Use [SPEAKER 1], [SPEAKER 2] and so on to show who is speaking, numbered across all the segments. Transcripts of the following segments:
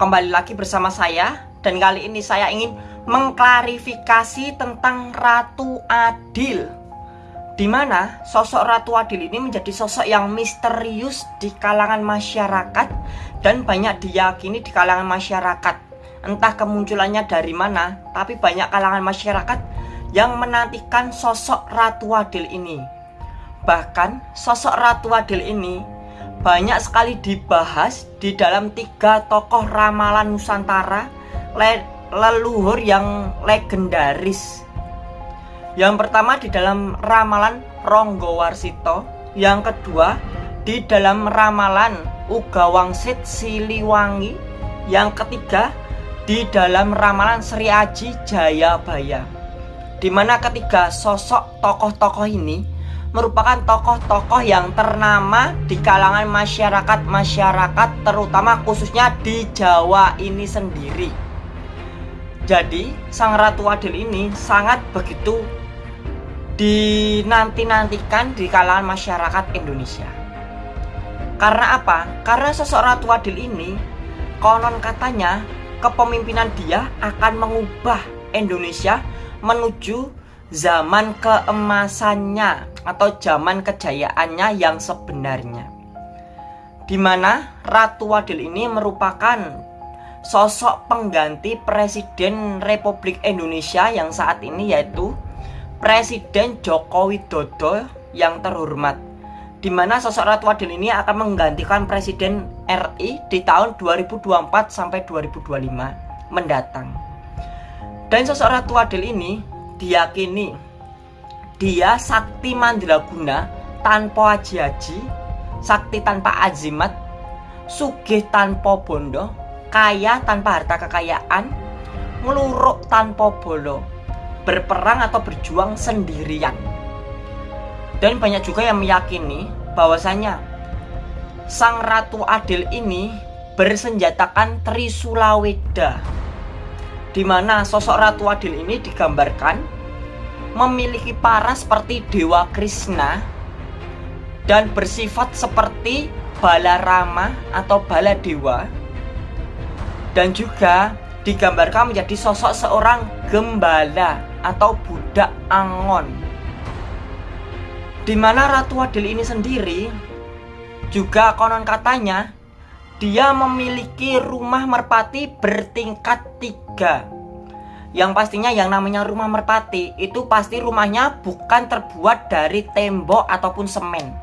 [SPEAKER 1] kembali lagi bersama saya. Dan kali ini saya ingin mengklarifikasi tentang Ratu Adil di mana sosok Ratu Adil ini menjadi sosok yang misterius di kalangan masyarakat dan banyak diyakini di kalangan masyarakat. Entah kemunculannya dari mana tapi banyak kalangan masyarakat yang menantikan sosok Ratu Adil ini. Bahkan sosok Ratu Adil ini banyak sekali dibahas di dalam tiga tokoh ramalan Nusantara le leluhur yang legendaris. Yang pertama di dalam ramalan Ronggo Warsito, yang kedua di dalam ramalan Uga Wangsit Siliwangi, yang ketiga di dalam ramalan Sri Aji Jayabaya. Di mana ketiga sosok tokoh-tokoh ini merupakan tokoh-tokoh yang ternama di kalangan masyarakat-masyarakat terutama khususnya di Jawa ini sendiri. Jadi, Sang Ratu Adil ini sangat begitu dinanti-nantikan di kalangan masyarakat Indonesia. Karena apa? Karena sosok Ratu Adil ini konon katanya kepemimpinan dia akan mengubah Indonesia menuju zaman keemasannya atau zaman kejayaannya yang sebenarnya. Di mana Ratu Wadil ini merupakan sosok pengganti Presiden Republik Indonesia yang saat ini yaitu Presiden Joko Widodo yang terhormat. Di mana sosok Ratu Wadil ini akan menggantikan Presiden RI di tahun 2024 sampai 2025 mendatang. Dan sosok Ratu Wadil ini diyakini dia sakti mandraguna tanpa aji-aji, sakti tanpa azimat, sugih tanpa bondo, kaya tanpa harta kekayaan, ngeluruk tanpa bolo, berperang atau berjuang sendirian. Dan banyak juga yang meyakini bahwasanya Sang Ratu Adil ini bersenjatakan Trisulaweda di mana sosok Ratu Adil ini digambarkan memiliki para seperti Dewa Krishna dan bersifat seperti Balarama atau Baladewa. Dan juga digambarkan menjadi sosok seorang gembala atau budak angon. Di mana Ratu Adil ini sendiri juga konon katanya dia memiliki rumah merpati bertingkat tiga yang pastinya yang namanya rumah merpati itu pasti rumahnya bukan terbuat dari tembok ataupun semen.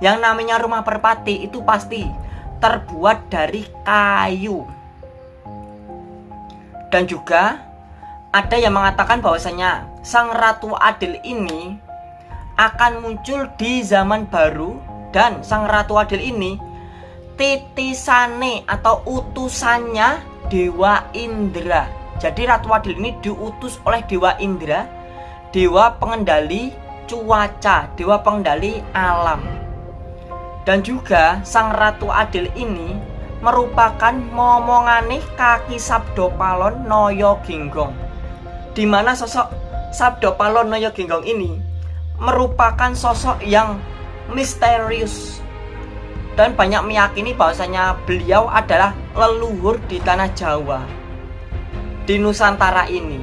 [SPEAKER 1] Yang namanya rumah merpati itu pasti terbuat dari kayu. Dan juga ada yang mengatakan bahwasanya Sang Ratu Adil ini akan muncul di zaman baru dan Sang Ratu Adil ini titisane atau utusannya Dewa Indra jadi Ratu Adil ini diutus oleh Dewa Indra, dewa pengendali cuaca, dewa pengendali alam. Dan juga Sang Ratu Adil ini merupakan momongane kaki Sabdo Palon Noyo Ginggong. Di mana sosok Sabdo Palon Noyo Ginggong ini merupakan sosok yang misterius dan banyak meyakini bahwasanya beliau adalah leluhur di tanah Jawa di Nusantara ini.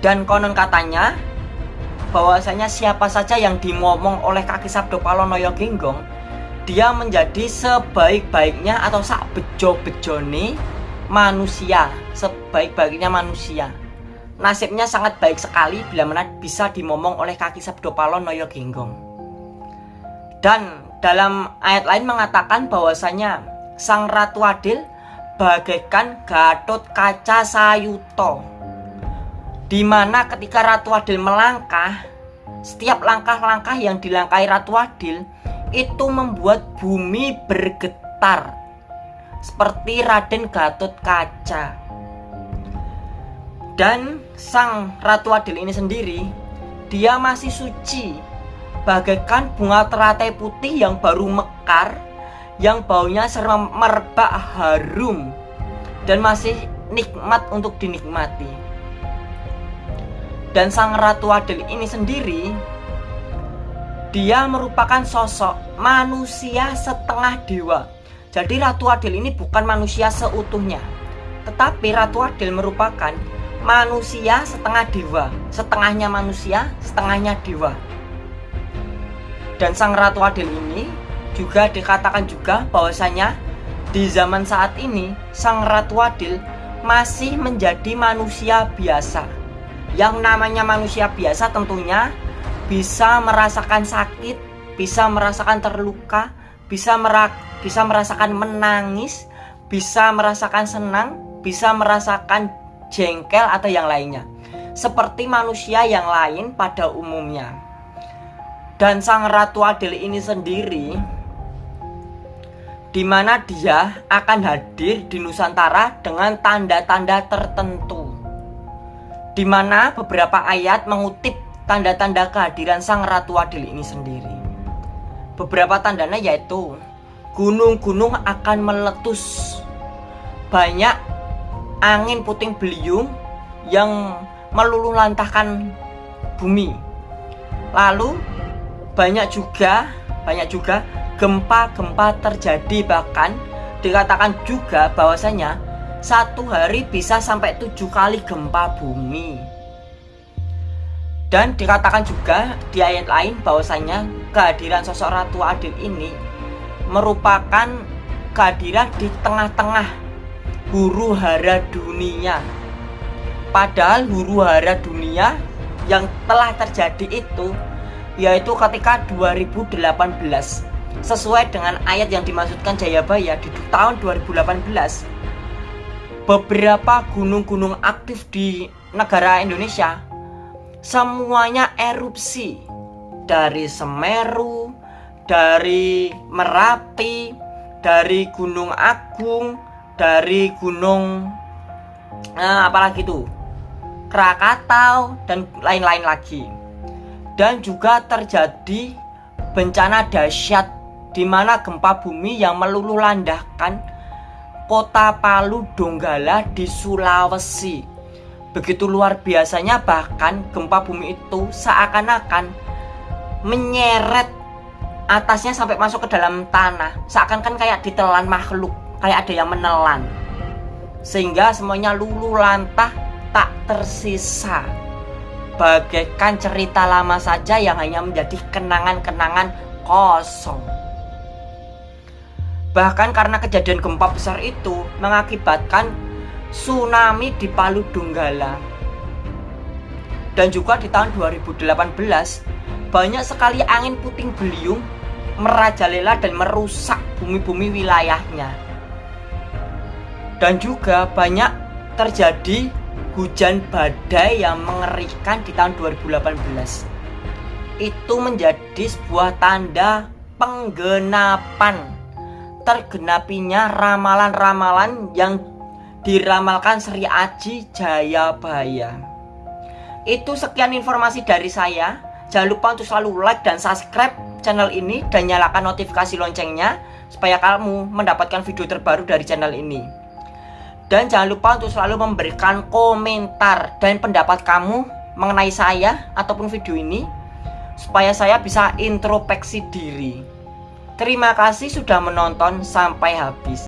[SPEAKER 1] Dan konon katanya bahwasanya siapa saja yang dimomong oleh kaki Sabdo Palonoyo Genggong dia menjadi sebaik-baiknya atau sak bejo-bejone manusia, sebaik-baiknya manusia. Nasibnya sangat baik sekali bila mana bisa dimomong oleh kaki Sabdo Palonoyo Genggong. Dan dalam ayat lain mengatakan bahwasanya Sang Ratu Adil bagaikan Gatot Kaca Sayuto Di mana ketika Ratu Adil melangkah Setiap langkah-langkah yang dilangkahi Ratu Adil Itu membuat bumi bergetar Seperti Raden Gatot Kaca. Dan sang Ratu Adil ini sendiri Dia masih suci Bagaikan bunga teratai putih yang baru mekar yang baunya serem merbak harum dan masih nikmat untuk dinikmati. Dan sang Ratu Adil ini sendiri dia merupakan sosok manusia setengah dewa. Jadi Ratu Adil ini bukan manusia seutuhnya, tetapi Ratu Adil merupakan manusia setengah dewa, setengahnya manusia, setengahnya dewa. Dan Sang Ratu Adil ini juga dikatakan juga bahwasanya di zaman saat ini Sang Ratu Adil masih menjadi manusia biasa. Yang namanya manusia biasa tentunya bisa merasakan sakit, bisa merasakan terluka, bisa merak, bisa merasakan menangis, bisa merasakan senang, bisa merasakan jengkel atau yang lainnya. Seperti manusia yang lain pada umumnya. Dan sang Ratu Adil ini sendiri di mana dia akan hadir di Nusantara dengan tanda-tanda tertentu. Di mana beberapa ayat mengutip tanda-tanda kehadiran Sang Ratu Adil ini sendiri. Beberapa tandanya yaitu gunung-gunung akan meletus. Banyak angin puting beliung yang meluluh lantahkan bumi. Lalu banyak juga banyak juga gempa-gempa terjadi bahkan dikatakan juga bahwasanya satu hari bisa sampai tujuh kali gempa bumi. Dan dikatakan juga di ayat lain bahwasanya kehadiran sosok Ratu Adil ini merupakan kehadiran di tengah-tengah huru hara dunia. Padahal huru hara dunia yang telah terjadi itu yaitu ketika 2018 sesuai dengan ayat yang dimaksudkan Jayabaya di tahun 2018 beberapa gunung-gunung aktif di negara Indonesia semuanya erupsi dari Semeru dari Merapi dari Gunung Agung dari Gunung eh, apalagi itu? Krakatau dan lain-lain lagi. Dan juga terjadi bencana dahsyat di mana gempa bumi yang meluluh landahkan kota Palu Donggala di Sulawesi. Begitu luar biasanya bahkan gempa bumi itu seakan-akan menyeret atasnya sampai masuk ke dalam tanah. Seakan-akan kayak ditelan makhluk, kayak ada yang menelan. Sehingga semuanya luluh lantah tak tersisa. Bagaikan cerita lama saja yang hanya menjadi kenangan-kenangan kosong. Bahkan karena kejadian gempa besar itu mengakibatkan tsunami di Palu Donggala. Dan juga di tahun 2018 banyak sekali angin puting beliung merajalela dan merusak bumi-bumi wilayahnya. Dan juga banyak terjadi hujan badai yang mengerikan di tahun 2018. Itu menjadi sebuah tanda penggenapan tergenapinya ramalan-ramalan yang diramalkan Sri Aji Jayabaya. Itu sekian informasi dari saya. Jangan lupa untuk selalu like dan subscribe channel ini dan nyalakan notifikasi loncengnya supaya kamu mendapatkan video terbaru dari channel ini. Dan jangan lupa untuk selalu memberikan komentar dan pendapat kamu mengenai saya ataupun video ini supaya saya bisa introspeksi diri. Terima kasih sudah menonton sampai habis.